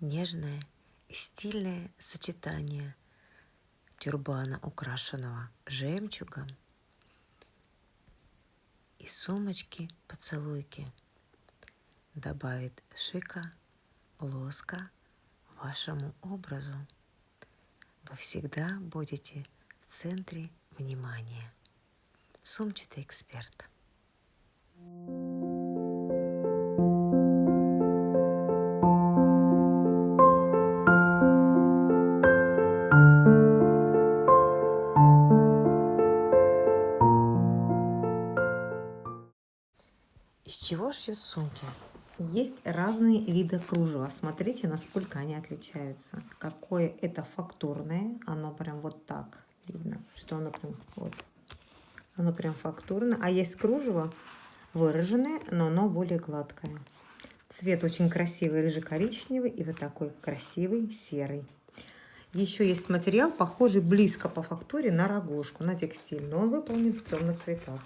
нежное и стильное сочетание тюрбана, украшенного жемчугом, и сумочки-поцелуйки добавит шика, лоска вашему образу. Вы всегда будете в центре внимания. Сумчатый эксперт. Чего шьют сумки? Есть разные виды кружева. Смотрите, насколько они отличаются. Какое это фактурное. Оно прям вот так видно, что оно прям вот. Оно прям фактурное. А есть кружево выраженное, но оно более гладкое. Цвет очень красивый, рыжий-коричневый и вот такой красивый серый. Еще есть материал, похожий близко по фактуре на рогожку, на текстиль, но он выполнен в темных цветах.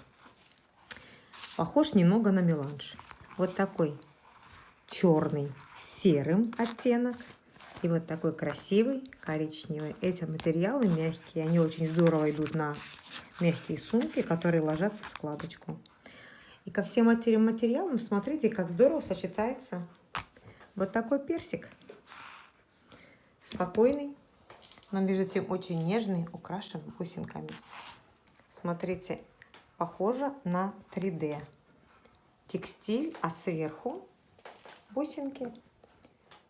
Похож немного на меланж. Вот такой черный серым оттенок и вот такой красивый коричневый. Эти материалы мягкие, они очень здорово идут на мягкие сумки, которые ложатся в складочку. И ко всем этим материалам смотрите, как здорово сочетается вот такой персик. Спокойный, но между тем очень нежный, украшен бусинками. Смотрите, похоже на 3D. Текстиль, а сверху бусинки.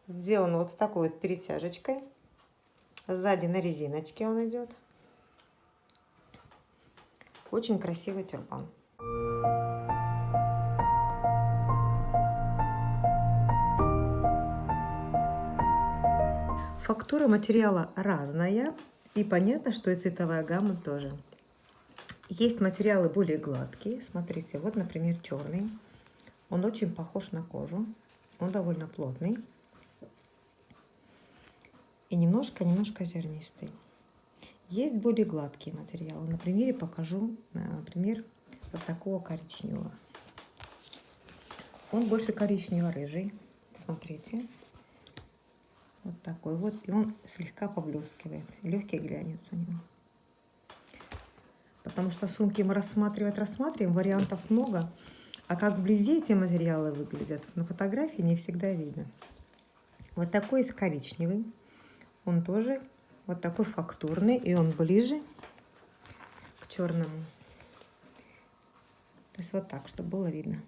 Сделан вот с такой вот перетяжечкой. Сзади на резиночке он идет. Очень красивый тюрбан. Фактура материала разная. И понятно, что и цветовая гамма тоже. Есть материалы более гладкие. Смотрите, вот, например, черный. Он очень похож на кожу. Он довольно плотный. И немножко-немножко зернистый. Есть более гладкие материалы. На примере покажу, э, например, вот такого коричневого. Он больше коричнево-рыжий. Смотрите. Вот такой вот. И он слегка поблескивает. Легкий глянец у него. Потому что сумки мы рассматривать рассматриваем, вариантов много. А как вблизи эти материалы выглядят, на фотографии не всегда видно. Вот такой есть коричневый. Он тоже вот такой фактурный, и он ближе к черному. То есть вот так, чтобы было видно.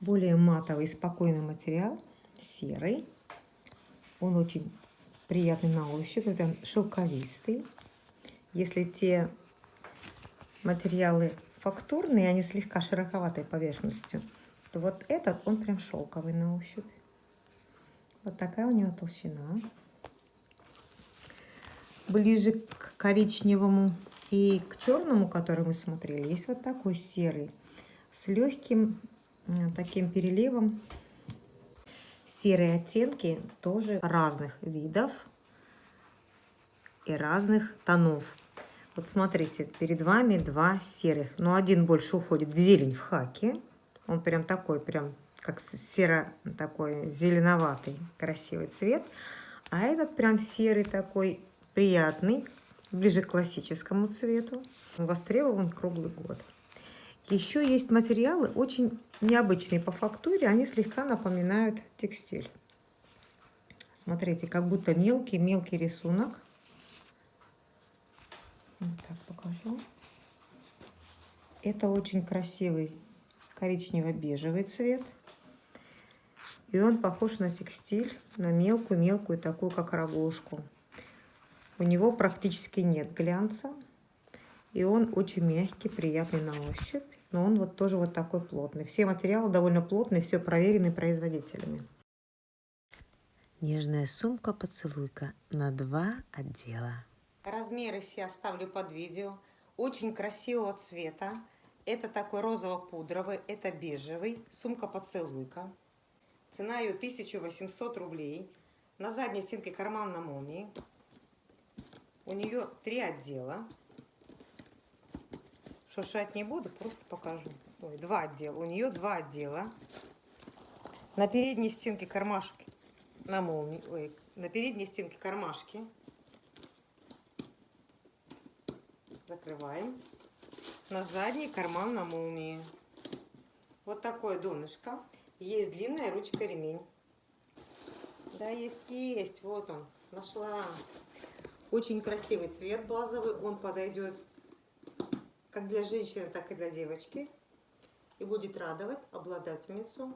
Более матовый, спокойный материал, серый. Он очень приятный на ощупь, прям шелковистый. Если те материалы фактурные, они слегка широковатой поверхностью, то вот этот, он прям шелковый на ощупь. Вот такая у него толщина. Ближе к коричневому и к черному, который мы смотрели, есть вот такой серый с легким таким переливом. Серые оттенки тоже разных видов и разных тонов. Вот смотрите, перед вами два серых. Но один больше уходит в зелень, в хаке. Он прям такой, прям как серо такой зеленоватый, красивый цвет. А этот прям серый такой, приятный, ближе к классическому цвету. Востребован круглый год. Еще есть материалы очень необычные по фактуре. Они слегка напоминают текстиль. Смотрите, как будто мелкий-мелкий рисунок. Вот так покажу. Это очень красивый коричнево-бежевый цвет. И он похож на текстиль, на мелкую-мелкую, такую как рогожку. У него практически нет глянца. И он очень мягкий, приятный на ощупь. Но он вот тоже вот такой плотный. Все материалы довольно плотные, все проверены производителями. Нежная сумка-поцелуйка на два отдела. Размеры все оставлю под видео. Очень красивого цвета. Это такой розово-пудровый, это бежевый. Сумка-поцелуйка. Цена ее 1800 рублей. На задней стенке карман на молнии. У нее три отдела. Шуршать не буду, просто покажу. Ой, два отдела. У нее два отдела. На передней стенке кармашки. На молнии. Ой, на передней стенке кармашки. Закрываем. На задний карман на молнии. Вот такое донышко. Есть длинная ручка ремень. Да, есть, есть. Вот он. Нашла. Очень красивый цвет базовый. Он подойдет как для женщины, так и для девочки. И будет радовать обладательницу,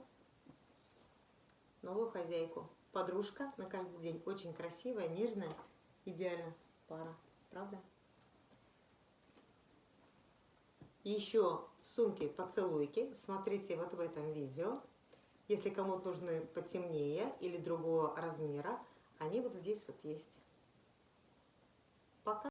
новую хозяйку. Подружка на каждый день. Очень красивая, нежная, идеально пара. Правда? Еще сумки поцелуйки. Смотрите вот в этом видео. Если кому-то нужны потемнее или другого размера, они вот здесь вот есть. Пока.